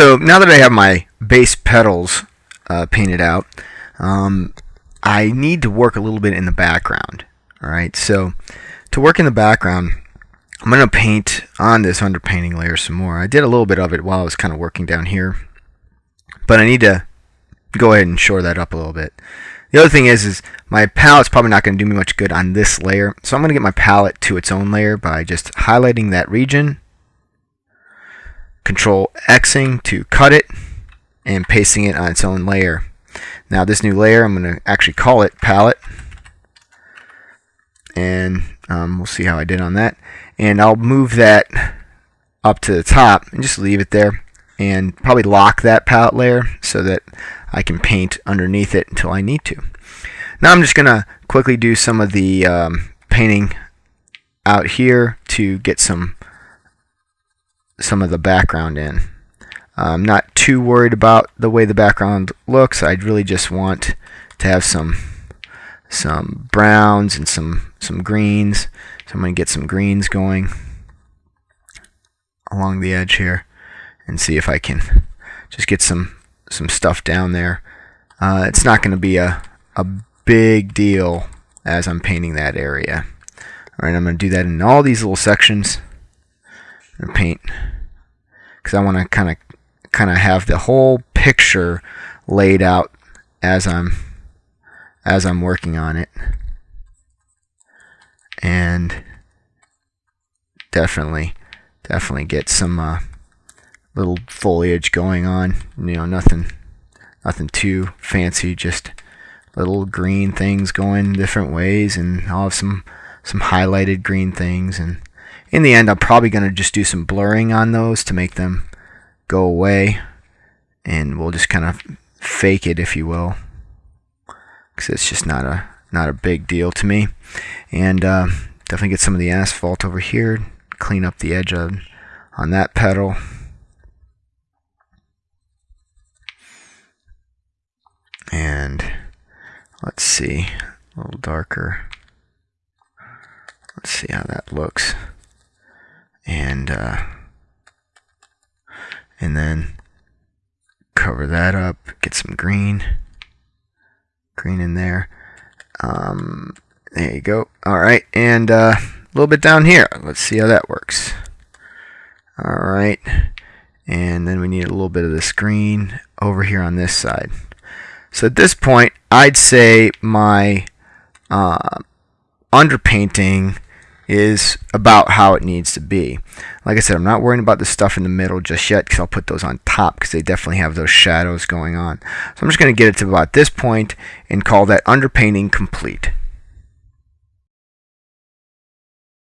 so now that I have my base petals uh, painted out, um, I need to work a little bit in the background. All right, so to work in the background, I'm going to paint on this underpainting layer some more. I did a little bit of it while I was kind of working down here, but I need to go ahead and shore that up a little bit. The other thing is, is my palette's probably not going to do me much good on this layer, so I'm going to get my palette to its own layer by just highlighting that region, Control Xing to cut it, and pasting it on its own layer. Now this new layer, I'm going to actually call it palette, and um, we'll see how I did on that. And I'll move that up to the top and just leave it there and probably lock that palette layer so that I can paint underneath it until I need to. Now I'm just going to quickly do some of the um, painting out here to get some some of the background in. I'm not too worried about the way the background looks. I'd really just want to have some some browns and some some greens. So I'm going to get some greens going along the edge here and see if I can just get some some stuff down there. Uh, it's not going to be a, a big deal as I'm painting that area. Alright, I'm going to do that in all these little sections. paint because I want to kind of kind of have the whole picture laid out as I'm as I'm working on it. And definitely definitely get some uh, little foliage going on. You know, nothing nothing too fancy, just little green things going different ways and I'll have some some highlighted green things and in the end I'm probably going to just do some blurring on those to make them go away. And we'll just kind of fake it if you will. Because it's just not a not a big deal to me. And uh, definitely get some of the asphalt over here clean up the edge of on that petal. and let's see a little darker. Let's see how that looks and uh, and then cover that up get some green green in there. Um, there you go. Alright and uh, a little bit down here. Let's see how that works. Alright and then we need a little bit of this green over here on this side. So at this point, I'd say my uh, underpainting is about how it needs to be. Like I said, I'm not worrying about the stuff in the middle just yet because I'll put those on top because they definitely have those shadows going on. So I'm just going to get it to about this point and call that underpainting complete.